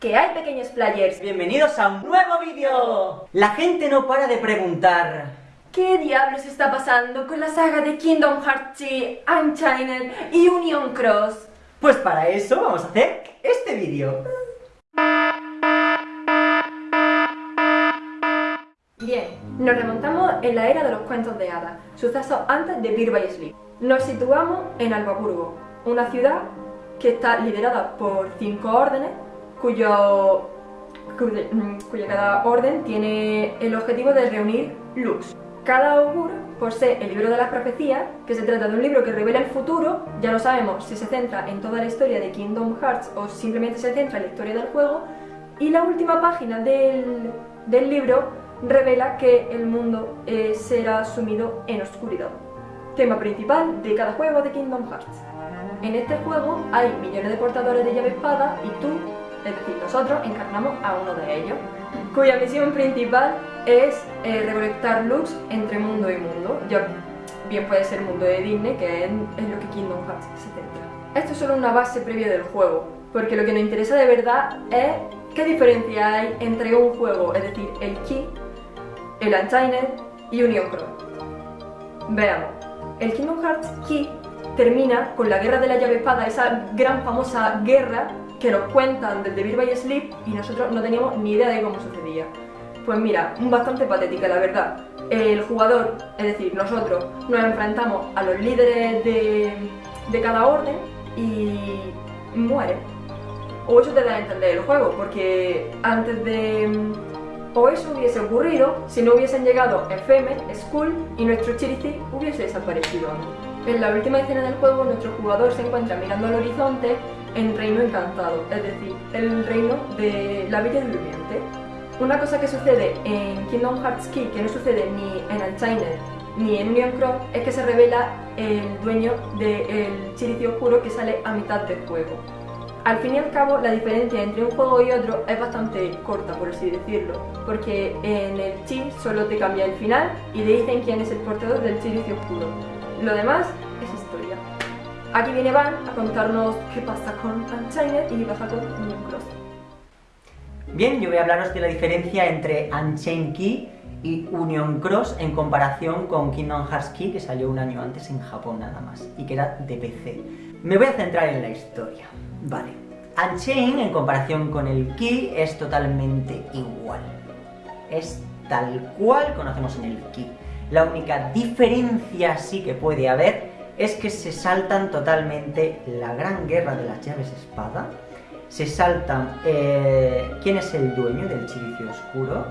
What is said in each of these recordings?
¿Qué hay, pequeños players? Bienvenidos a un nuevo vídeo. La gente no para de preguntar... ¿Qué diablos está pasando con la saga de Kingdom Hearts 3, Unchained y Union Cross? Pues para eso vamos a hacer este vídeo. Bien, nos remontamos en la era de los cuentos de hadas, sucesos antes de Beer by Sleep. Nos situamos en Albaburgo, una ciudad que está liderada por cinco órdenes, cuyo, mm, cuya cada orden tiene el objetivo de reunir lux. Cada augur posee el libro de las profecías, que se trata de un libro que revela el futuro, ya no sabemos si se centra en toda la historia de Kingdom Hearts o simplemente se centra en la historia del juego, y la última página del, del libro revela que el mundo eh, será sumido en oscuridad. Tema principal de cada juego de Kingdom Hearts. En este juego hay millones de portadores de llave espada y tú, es decir, nosotros, encarnamos a uno de ellos, cuya misión principal es eh, recolectar luz entre mundo y mundo. Ya bien puede ser mundo de Disney, que es, lo que Kingdom Hearts se centra. Esto es solo una base previa del juego, porque lo que nos interesa de verdad es qué diferencia hay entre un juego, es decir, el Key, el Unchained y Union Cross. Veamos, el Kingdom Hearts Key termina con la guerra de la llave espada, esa gran famosa guerra que nos cuentan desde Beer by Sleep y nosotros no teníamos ni idea de cómo sucedía. Pues mira, bastante patética la verdad. El jugador, es decir, nosotros, nos enfrentamos a los líderes de, de cada orden y muere. O eso te da a entender el juego, porque antes de... O eso hubiese ocurrido si no hubiesen llegado FM, Skull y nuestro Chirici hubiese desaparecido. En la última escena del juego, nuestro jugador se encuentra mirando al horizonte en Reino Encantado, es decir, el reino de la Bella Durmiente. Una cosa que sucede en Kingdom Hearts Key, que no sucede ni en Unchained ni en Union Cross, es que se revela el dueño del Chirici Oscuro que sale a mitad del juego. Al fin y al cabo, la diferencia entre un juego y otro es bastante corta, por así decirlo, porque en el Chi solo te cambia el final y te dicen quién es el portador del Chirici Oscuro. Lo demás. Aquí viene Van a contarnos qué pasa con Unchained y qué pasa con Cross. Bien, yo voy a hablaros de la diferencia entre Unchained Key y Union Cross en comparación con Kingdom Hearts Key, que salió un año antes en Japón nada más, y que era de PC. Me voy a centrar en la historia. Vale. Unchained, en comparación con el Key, es totalmente igual. Es tal cual conocemos en el Key. La única diferencia sí que puede haber es que se saltan totalmente la gran guerra de las llaves espada, se saltan eh, quién es el dueño del chilicio oscuro,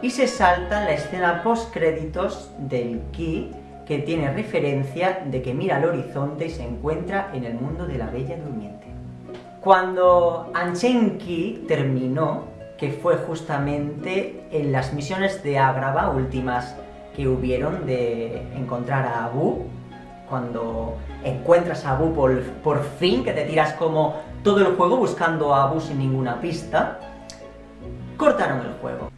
y se saltan la escena post créditos del Ki, que tiene referencia de que mira al horizonte y se encuentra en el mundo de la Bella Durmiente. Cuando Unchained Ki terminó, que fue justamente en las misiones de Agrava últimas que hubieron de encontrar a Abu, cuando encuentras a Abu por, por fin, que te tiras como todo el juego buscando a Abu sin ninguna pista, cortaron el juego.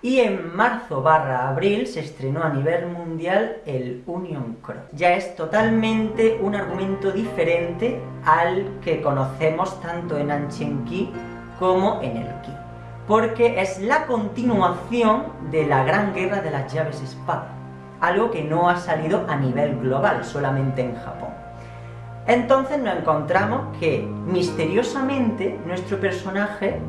Y en marzo barra abril se estrenó a nivel mundial el Union Cross. Ya es totalmente un argumento diferente al que conocemos tanto en Anchenki como en el Ki porque es la continuación de la gran guerra de las llaves espada, algo que no ha salido a nivel global, solamente en Japón. Entonces nos encontramos que, misteriosamente, nuestro personaje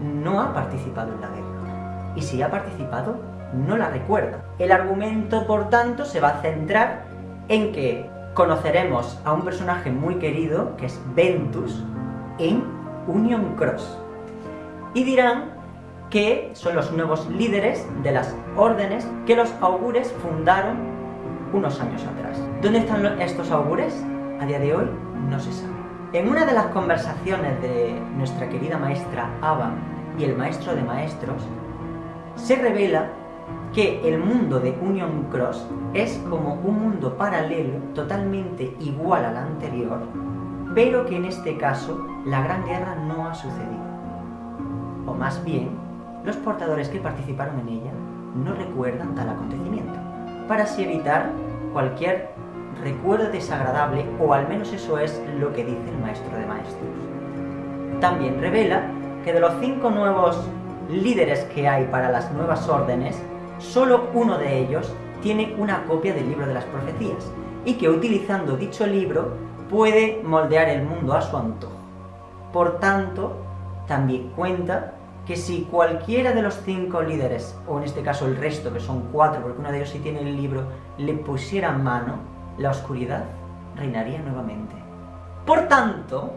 no ha participado en la guerra. Y si ha participado, no la recuerda. El argumento, por tanto, se va a centrar en que conoceremos a un personaje muy querido, que es Ventus, en Union Cross. Y dirán que son los nuevos líderes de las órdenes que los augures fundaron unos años atrás. ¿Dónde están estos augures? A día de hoy no se sabe. En una de las conversaciones de nuestra querida maestra Ava y el maestro de maestros, se revela que el mundo de Union Cross es como un mundo paralelo totalmente igual al anterior, pero que en este caso la Gran Guerra no ha sucedido. O más bien, los portadores que participaron en ella no recuerdan tal acontecimiento, para así evitar cualquier recuerdo desagradable, o al menos eso es lo que dice el maestro de maestros. También revela que de los cinco nuevos líderes que hay para las nuevas órdenes, solo uno de ellos tiene una copia del libro de las profecías y que utilizando dicho libro puede moldear el mundo a su antojo. Por tanto, también cuenta que si cualquiera de los cinco líderes, o en este caso el resto, que son cuatro, porque uno de ellos sí tiene el libro, le pusiera mano, la oscuridad reinaría nuevamente. Por tanto,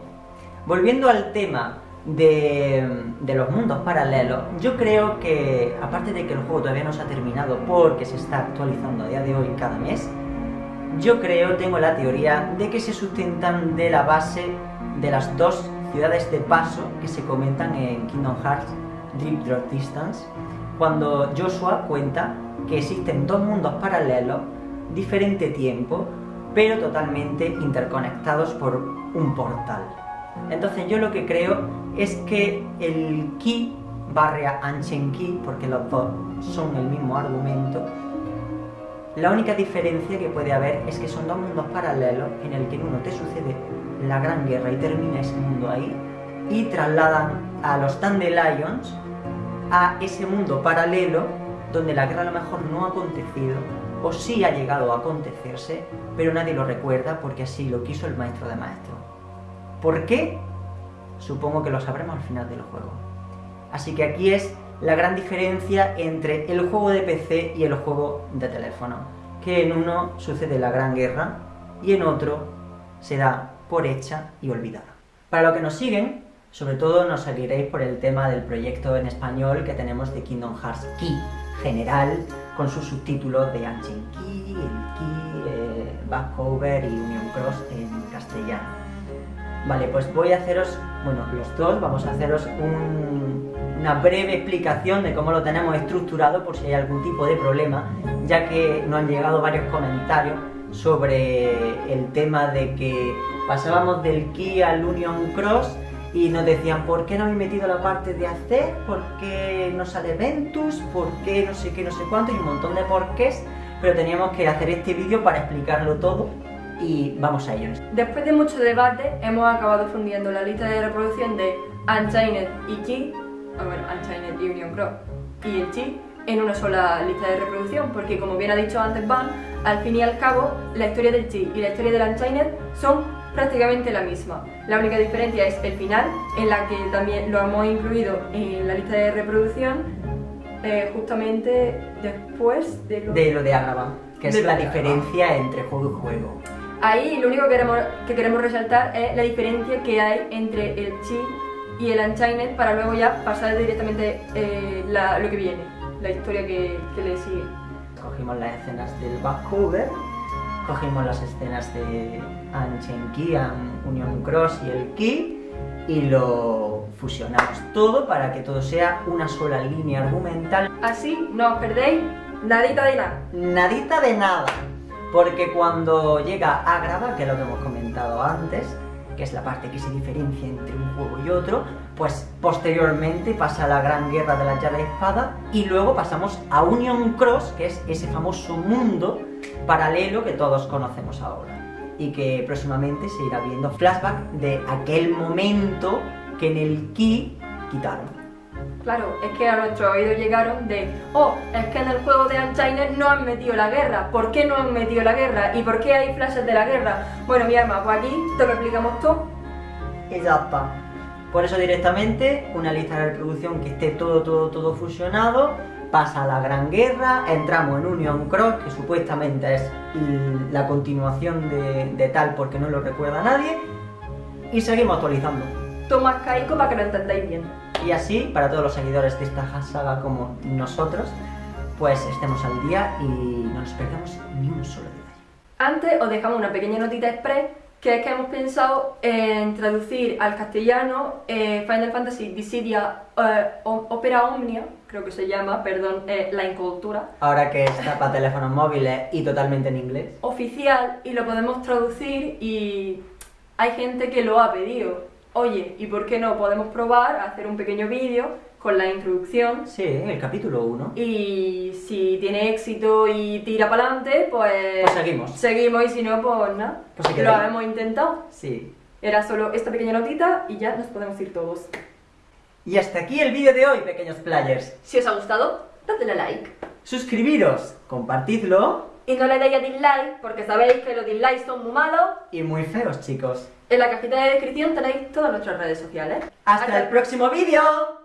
volviendo al tema de, de, los mundos paralelos, yo creo que, aparte de que el juego todavía no se ha terminado porque se está actualizando a día de hoy cada mes, yo creo, tengo la teoría de que se sustentan de la base de las dos ciudades de paso que se comentan en Kingdom Hearts Dream Drop Distance, cuando Joshua cuenta que existen dos mundos paralelos, diferente tiempo, pero totalmente interconectados por un portal. Entonces yo lo que creo es que el Ki barra Anchen Ki, porque los dos son el mismo argumento, la única diferencia que puede haber es que son dos mundos paralelos en el que en uno te sucede la gran guerra y termina ese mundo ahí, y trasladan a los Dandelions a ese mundo paralelo donde la guerra a lo mejor no ha acontecido o sí ha llegado a acontecerse, pero nadie lo recuerda porque así lo quiso el maestro de maestro. ¿Por qué? Supongo que lo sabremos al final del juego. Así que aquí es la gran diferencia entre el juego de PC y el juego de teléfono, que en uno sucede la gran guerra y en otro se da por hecha y olvidada. Para los que nos siguen, sobre todo nos seguiréis por el tema del proyecto en español que tenemos de Kingdom Hearts Key general, con sus subtítulos de Ancient Key, el Key, eh, y Union Cross en castellano. Vale, pues voy a haceros, bueno, los dos, vamos a haceros una breve explicación de cómo lo tenemos estructurado por si hay algún tipo de problema, ya que nos han llegado varios comentarios sobre el tema de que pasábamos del Key al Union Cross y nos decían ¿por qué no habéis metido la parte de hacer? ¿por qué no sale Ventus? ¿por qué no sé qué, no sé cuánto? y un montón de porqués pero teníamos que hacer este vídeo para explicarlo todo y vamos a ello. Después de mucho debate hemos acabado fundiendo la lista de reproducción de Unchained y Chi, o bueno, Unchained y Union Cross y el Chi en una sola lista de reproducción porque como bien ha dicho antes Van, al fin y al cabo la historia del Chi y la historia del Unchained son prácticamente la misma. La única diferencia es el final, en la que también lo hemos incluido en la lista de reproducción eh, justamente después de lo de, lo de que es la diferencia entre juego y juego. Ahí lo único que queremos, que queremos resaltar es la diferencia que hay entre el Chi y el Unchained para luego ya pasar directamente eh, lo que viene, la historia que, que le sigue. Cogimos las escenas del backcover cogimos las escenas de Anchen Ki, Union Cross y el Ki y lo fusionamos todo para que todo sea una sola línea argumental. Así no os perdéis nadita de nada. Nadita de nada. Porque cuando llega a grabar, que es lo que hemos comentado antes, que es la parte que se diferencia entre un juego y otro, pues posteriormente pasa la gran guerra de la llave de espada y luego pasamos a Union Cross, que es ese famoso mundo paralelo que todos conocemos ahora y que próximamente se irá viendo flashback de aquel momento que en el Ki quitaron. Claro, es que a nuestro oído llegaron de Oh, es que en el juego de Unchained no han metido la guerra ¿Por qué no han metido la guerra? ¿Y por qué hay flashes de la guerra? Bueno, mi arma, pues aquí te lo explicamos todo Y ya está Por eso directamente, una lista de reproducción que esté todo, todo, todo fusionado Pasa la Gran Guerra, entramos en Union Cross, que supuestamente es la continuación de, de tal porque no lo recuerda nadie Y seguimos actualizando Toma caico para que lo entendáis bien y así, para todos los seguidores de esta saga como nosotros, pues estemos al día y no nos perdamos ni un solo detalle. Antes os dejamos una pequeña notita express que es que hemos pensado en traducir al castellano eh, Final Fantasy Dissidia eh, Opera Omnia, creo que se llama, perdón, eh, la incultura. Ahora que está para teléfonos móviles y totalmente en inglés. Oficial, y lo podemos traducir y hay gente que lo ha pedido oye, ¿y por qué no podemos probar hacer un pequeño vídeo con la introducción? Sí, el capítulo 1. Y si tiene éxito y tira para adelante, pues... Pues seguimos. Seguimos y si no, pues nada. Pues lo hemos intentado. Sí. Era solo esta pequeña notita y ya nos podemos ir todos. Y hasta aquí el vídeo de hoy, pequeños players. Si os ha gustado, dadle like. Suscribiros, compartidlo Y no le deis a dislike, porque sabéis que los dislikes son muy malos. y muy feos, chicos. En la cajita de descripción tenéis todas nuestras redes sociales. ¡Hasta el próximo vídeo!